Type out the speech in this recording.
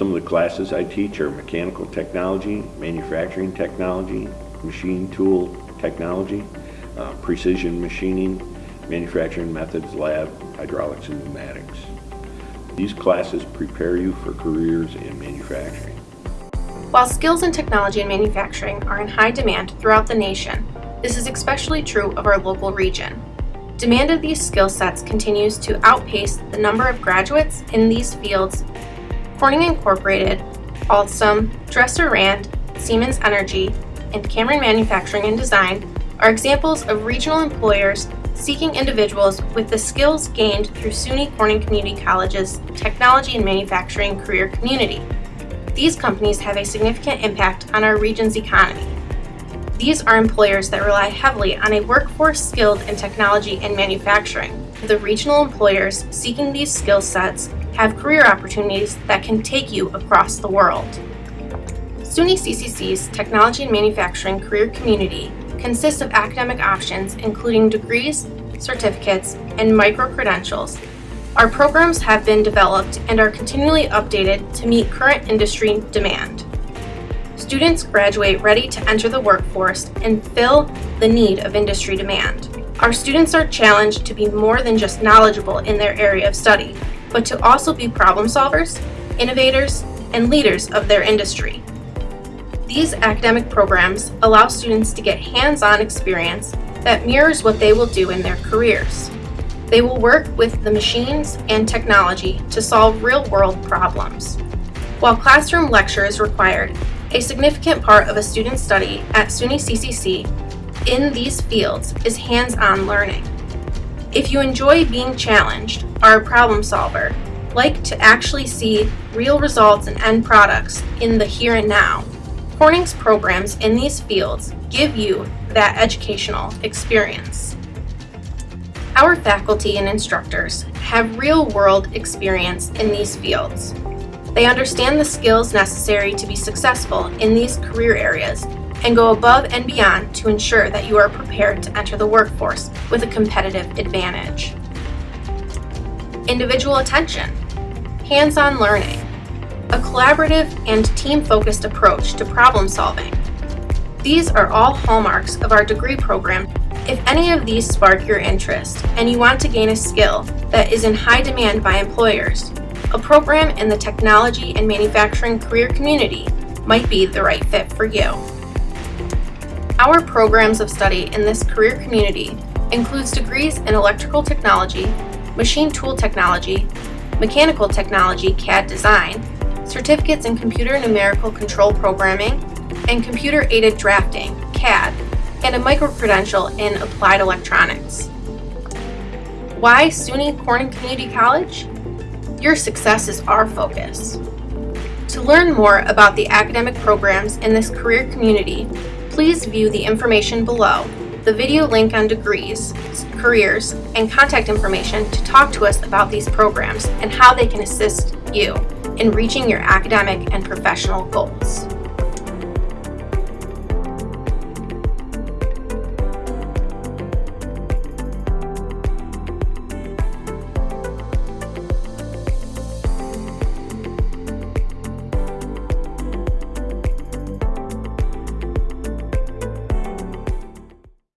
Some of the classes I teach are mechanical technology, manufacturing technology, machine tool technology, uh, precision machining, manufacturing methods lab, hydraulics and pneumatics. These classes prepare you for careers in manufacturing. While skills in technology and manufacturing are in high demand throughout the nation, this is especially true of our local region. Demand of these skill sets continues to outpace the number of graduates in these fields. Corning Incorporated, Alstom, Dresser Rand, Siemens Energy, and Cameron Manufacturing and Design are examples of regional employers seeking individuals with the skills gained through SUNY Corning Community College's Technology and Manufacturing Career Community. These companies have a significant impact on our region's economy. These are employers that rely heavily on a workforce skilled in technology and manufacturing. The regional employers seeking these skill sets have career opportunities that can take you across the world. SUNY CCC's Technology and Manufacturing Career Community consists of academic options including degrees, certificates, and micro-credentials. Our programs have been developed and are continually updated to meet current industry demand. Students graduate ready to enter the workforce and fill the need of industry demand. Our students are challenged to be more than just knowledgeable in their area of study, but to also be problem solvers, innovators, and leaders of their industry. These academic programs allow students to get hands-on experience that mirrors what they will do in their careers. They will work with the machines and technology to solve real-world problems. While classroom lecture is required, a significant part of a student's study at SUNY CCC in these fields is hands-on learning. If you enjoy being challenged, are a problem solver, like to actually see real results and end products in the here and now, Corning's programs in these fields give you that educational experience. Our faculty and instructors have real-world experience in these fields. They understand the skills necessary to be successful in these career areas and go above and beyond to ensure that you are prepared to enter the workforce with a competitive advantage. Individual attention, hands-on learning, a collaborative and team-focused approach to problem solving. These are all hallmarks of our degree program. If any of these spark your interest and you want to gain a skill that is in high demand by employers, a program in the technology and manufacturing career community might be the right fit for you. Our programs of study in this career community includes degrees in electrical technology, machine tool technology, mechanical technology CAD design, certificates in computer numerical control programming, and computer-aided drafting, CAD, and a micro-credential in applied electronics. Why SUNY Corning Community College? Your success is our focus. To learn more about the academic programs in this career community, please view the information below, the video link on degrees, careers, and contact information to talk to us about these programs and how they can assist you in reaching your academic and professional goals.